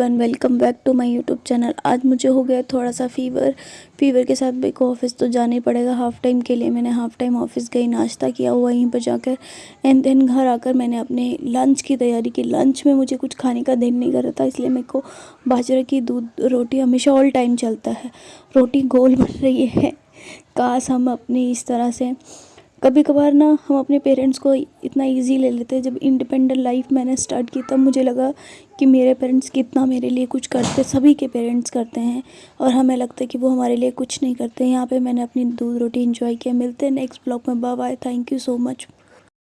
One welcome back to my YouTube channel आज मुझे हो गया थोड़ा सा फीवर फीवर के साथ मेरे को ऑफ़िस तो जाना ही पड़ेगा. हाफ़ टाइम के लिए मैंने हाफ़ टाइम ऑफ़िस गई, नाश्ता किया हुआ वहीं पर जाकर. एंड देन घर आकर मैंने अपने लंच की तैयारी की. लंच में मुझे कुछ खाने का दिन नहीं कर रहा था, इसलिए मेरे को बाजरे की दूध, रोटी हमेशा ऑल टाइम चलता है. रोटी गोल बन रही है. काश हम अपनी इस तरह से कभी कभार ना हम अपने पेरेंट्स को इतना इजी ले लेते हैं। जब इंडिपेंडेंट लाइफ मैंने स्टार्ट की, तब मुझे लगा कि मेरे पेरेंट्स कितना मेरे लिए कुछ करते, सभी के पेरेंट्स करते हैं और हमें लगता है कि वो हमारे लिए कुछ नहीं करते। यहाँ पे मैंने अपनी दूध रोटी इन्जॉय किया। मिलते हैं नेक्स्ट ब्लॉग में। Bye bye thank you so much